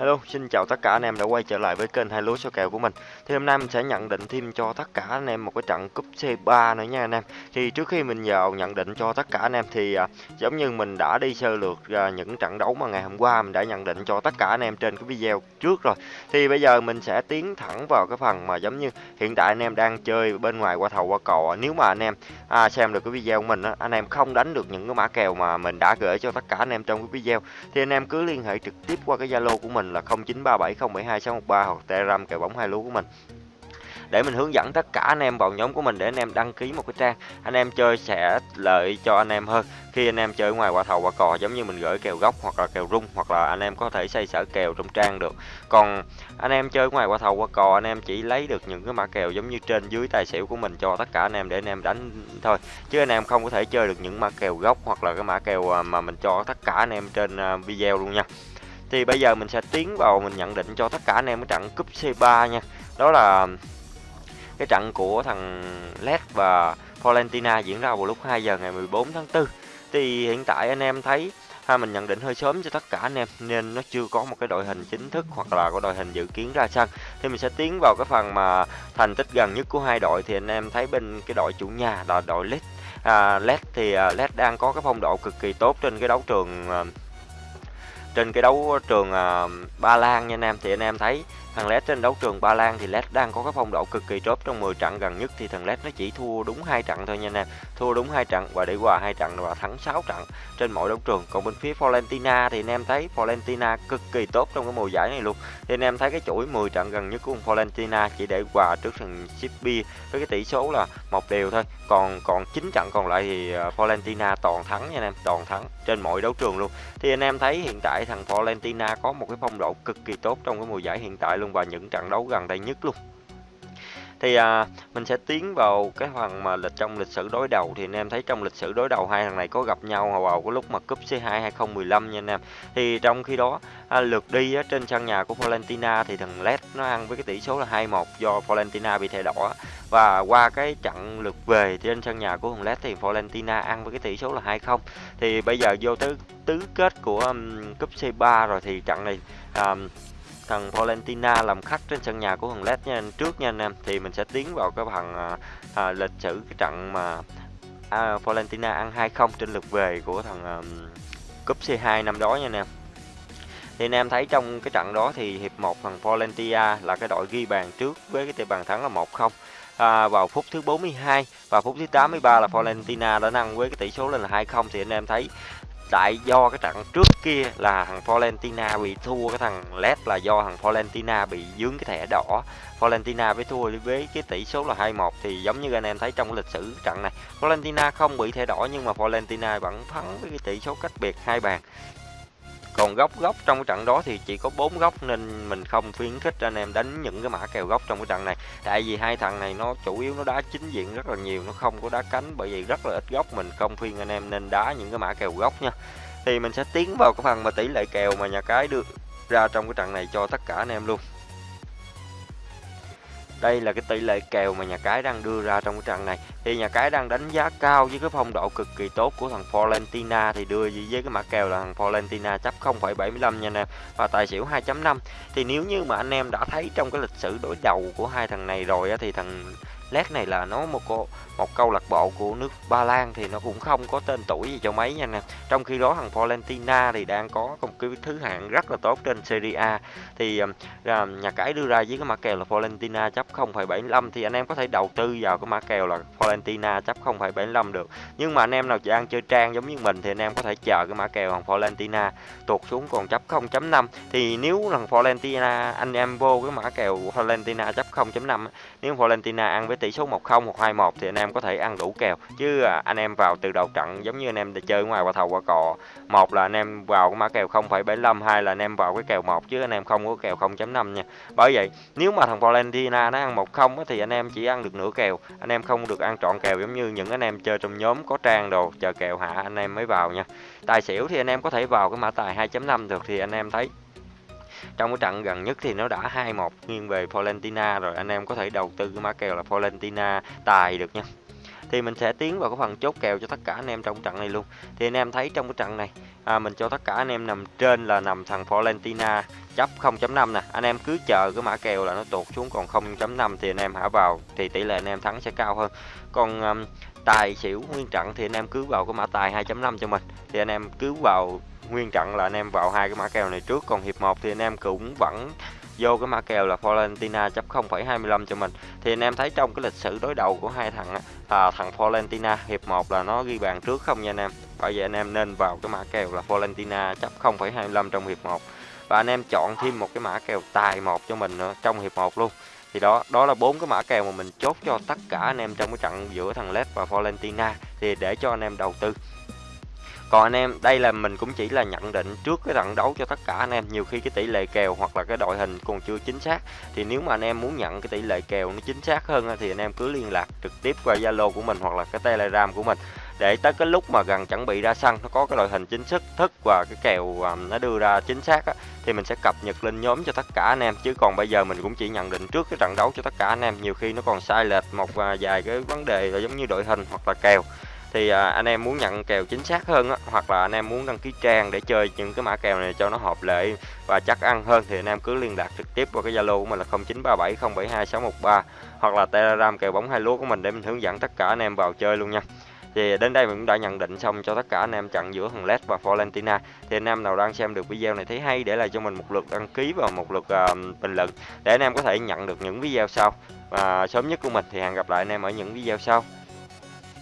Hello, xin chào tất cả anh em đã quay trở lại với kênh hai lúa số kèo của mình. Thì hôm nay mình sẽ nhận định thêm cho tất cả anh em một cái trận cúp C3 nữa nha anh em. Thì trước khi mình vào nhận định cho tất cả anh em thì à, giống như mình đã đi sơ lược à, những trận đấu mà ngày hôm qua mình đã nhận định cho tất cả anh em trên cái video trước rồi. Thì bây giờ mình sẽ tiến thẳng vào cái phần mà giống như hiện tại anh em đang chơi bên ngoài qua thầu qua cò. Nếu mà anh em à, xem được cái video của mình á, anh em không đánh được những cái mã kèo mà mình đã gửi cho tất cả anh em trong cái video thì anh em cứ liên hệ trực tiếp qua cái Zalo của mình là 0937072613 hoặc Telegram kèo bóng hai lúa của mình để mình hướng dẫn tất cả anh em vào nhóm của mình để anh em đăng ký một cái trang anh em chơi sẽ lợi cho anh em hơn khi anh em chơi ngoài qua thầu qua cò giống như mình gửi kèo gốc hoặc là kèo rung hoặc là anh em có thể xây sở kèo trong trang được còn anh em chơi ngoài qua thầu qua cò anh em chỉ lấy được những cái mã kèo giống như trên dưới tài xỉu của mình cho tất cả anh em để anh em đánh thôi chứ anh em không có thể chơi được những mã kèo gốc hoặc là cái mã kèo mà mình cho tất cả anh em trên video luôn nha thì bây giờ mình sẽ tiến vào mình nhận định cho tất cả anh em cái trận cúp C3 nha. Đó là cái trận của thằng Led và Valentina diễn ra vào lúc 2 giờ ngày 14 tháng 4 thì hiện tại anh em thấy ha mình nhận định hơi sớm cho tất cả anh em nên nó chưa có một cái đội hình chính thức hoặc là có đội hình dự kiến ra sân. Thì mình sẽ tiến vào cái phần mà thành tích gần nhất của hai đội. Thì anh em thấy bên cái đội chủ nhà là đội Led à, Led thì à, uh, Led đang có cái phong độ cực kỳ tốt trên cái đấu trường uh, trên cái đấu trường uh, Ba Lan nha anh em thì anh em thấy thằng Led trên đấu trường Ba Lan thì Led đang có cái phong độ cực kỳ tốt. Trong 10 trận gần nhất thì thằng Led nó chỉ thua đúng hai trận thôi nha anh em thua đúng hai trận và để qua hai trận và thắng 6 trận trên mọi đấu trường. Còn bên phía Valentina thì anh em thấy Valentina cực kỳ tốt trong cái mùa giải này luôn. Thì anh em thấy cái chuỗi 10 trận gần nhất của Valentina chỉ để qua trước thằng Shippi với cái tỷ số là một đều thôi. Còn còn 9 trận còn lại thì ờ, à, Valentina toàn thắng nha anh em toàn thắng trên mọi đấu trường luôn. Thì anh em thấy hiện tại thằng Valentina có một cái phong độ cực kỳ tốt trong cái mùa giải hiện tại luôn và những trận đấu gần đây nhất luôn. Thì à, mình sẽ tiến vào cái phần mà lịch trong lịch sử đối đầu. Thì anh em thấy trong lịch sử đối đầu hai thằng này có gặp nhau vào cái lúc mà cúp C2 2015 nha anh em. Thì trong khi đó à, lượt đi á, trên sân nhà của Valentina thì thằng Led nó ăn với cái tỷ số là 2-1 do Valentina bị thẻ đỏ. Và qua cái trận lượt về trên sân nhà của thằng Led thì Valentina ăn với cái tỷ số là 2-0 thì bây giờ vô tới tứ kết của um, cúp C3 rồi thì trận này um, thằng Valentina làm khách trên sân nhà của thằng Led nha. Trước nha anh em thì mình sẽ tiến vào cái phần à, à, lịch sử cái trận mà à, Valentina ăn 2-0 trên lượt về của thằng à, cúp C2 năm đó nha anh em. Thì anh em thấy trong cái trận đó thì hiệp 1 thằng Valentina là cái đội ghi bàn trước với cái tỷ bàn thắng là 1-0 à, vào phút thứ 42 và phút thứ 83 là Valentina đã nâng với cái tỷ số lên là 2-0 thì anh em thấy tại do cái trận trước kia là thằng Valentina bị thua, cái thằng Led là do thằng Valentina bị dướng cái thẻ đỏ. Valentina với thua với cái tỷ số là 2-1 thì giống như anh em thấy trong lịch sử trận này Valentina không bị thẻ đỏ nhưng mà Valentina vẫn thắng với cái tỷ số cách biệt hai bàn còn góc góc trong cái trận đó thì chỉ có bốn góc nên mình không khuyến khích anh em đánh những cái mã kèo góc trong cái trận này. Tại vì hai thằng này nó chủ yếu nó đá chính diện rất là nhiều, nó không có đá cánh bởi vì rất là ít góc mình không khuyên anh em nên đá những cái mã kèo góc nha. Thì mình sẽ tiến vào cái phần mà tỷ lệ kèo mà nhà cái đưa ra trong cái trận này cho tất cả anh em luôn đây là cái tỷ lệ kèo mà nhà cái đang đưa ra trong cái trận này. Thì nhà cái đang đánh giá cao với cái phong độ cực kỳ tốt của thằng Valentina thì đưa với cái mã kèo là thằng Valentina chấp 0,75 nha anh em và tài xỉu 2.5 thì nếu như mà anh em đã thấy trong cái lịch sử đối đầu của hai thằng này rồi á, thì thằng lát này là nó một cô một câu lạc bộ của nước Ba Lan thì nó cũng không có tên tuổi gì cho mấy nha nè. Trong khi đó thằng Valentina thì đang có một cái thứ hạng rất là tốt trên Serie A. Thì uh, nhà cái đưa ra với cái mã kèo là Valentina chấp 0,75 thì anh em có thể đầu tư vào cái mã kèo là Valentina chấp 0,75 được. Nhưng mà anh em nào đang chơi trang giống như mình thì anh em có thể chờ cái mã kèo thằng Valentina tuột xuống còn chấp 0.5 thì nếu thằng Valentina anh em vô cái mã kèo Valentina chấp 0.5 nếu Valentina ăn với tỷ số 1-0 hoặc 2-1 thì anh em có thể ăn đủ kèo chứ anh em vào từ đầu trận giống như anh em chơi ngoài qua thầu qua cò một là anh em vào cái mã kèo 0,75 hai là anh em vào cái kèo một chứ anh em không có kèo 0.5 nha bởi vậy nếu mà thằng Valentina nó ăn 1-0 thì anh em chỉ ăn được nửa kèo anh em không được ăn trọn kèo giống như những anh em chơi trong nhóm có trang đồ chờ kèo hạ anh em mới vào nha tài xỉu thì anh em có thể vào cái mã tài 2.5 được thì anh em thấy trong cái trận gần nhất thì nó đã 2-1 nghiêng về Polentina rồi. Anh em có thể đầu tư cái mã kèo là Polentina tài được nha thì mình sẽ tiến vào cái phần chốt kèo cho tất cả anh em trong trận này luôn. Thì anh em thấy trong cái trận này à, mình cho tất cả anh em nằm trên là nằm thằng Valentina chấp 0.5 nè. Anh em cứ chờ cái mã kèo là nó tụt xuống còn 0.5 thì anh em hả vào thì tỷ lệ anh em thắng sẽ cao hơn. Còn um, tài xỉu nguyên trận thì anh em cứ vào cái mã tài 2.5 cho mình. Thì anh em cứ vào nguyên trận là anh em vào hai cái mã kèo này trước. Còn hiệp 1 thì anh em cũng vẫn vô cái mã kèo là Florentina chấp 0,25 cho mình. Thì anh em thấy trong cái lịch sử đối đầu của hai thằng à, thằng Florentina hiệp 1 là nó ghi bàn trước không nha anh em? Bởi vậy anh em nên vào cái mã kèo là Florentina chấp 0,25 trong hiệp 1 và anh em chọn thêm một cái mã kèo tài một cho mình nữa trong hiệp 1 luôn. Thì đó đó là bốn cái mã kèo mà mình chốt cho tất cả anh em trong cái trận giữa thằng Led và Florentina. Thì để cho anh em đầu tư còn anh em đây là mình cũng chỉ là nhận định trước cái trận đấu cho tất cả anh em. Nhiều khi cái tỷ lệ kèo hoặc là cái đội hình còn chưa chính xác. Thì nếu mà anh em muốn nhận cái tỷ lệ kèo nó chính xác hơn thì anh em cứ liên lạc trực tiếp qua zalo của mình hoặc là cái telegram của mình. Để tới cái lúc mà gần chuẩn bị ra sân nó có cái đội hình chính thức thức và cái kèo à, nó đưa ra chính xác á, thì mình sẽ cập nhật lên nhóm cho tất cả anh em. Chứ còn bây giờ mình cũng chỉ nhận định trước cái trận đấu cho tất cả anh em. Nhiều khi nó còn sai lệch một à, vài cái vấn đề là giống như đội hình hoặc là kèo thì à, anh em muốn nhận kèo chính xác hơn á, hoặc là anh em muốn đăng ký trang để chơi những cái mã kèo này cho nó hợp lệ và chắc ăn hơn thì anh em cứ liên lạc trực tiếp qua cái Zalo của mình là 0937072613 hoặc là Telegram kèo bóng hai lúa của mình để mình hướng dẫn tất cả anh em vào chơi luôn nha. Thì đến đây mình cũng đã nhận định xong cho tất cả anh em trận giữa thằng LED và Valentina. Thì anh em nào đang xem được video này thấy hay để lại cho mình một lượt đăng ký và một lượt uh, bình luận để anh em có thể nhận được những video sau. Và sớm nhất của mình thì hẹn gặp lại anh em ở những video sau.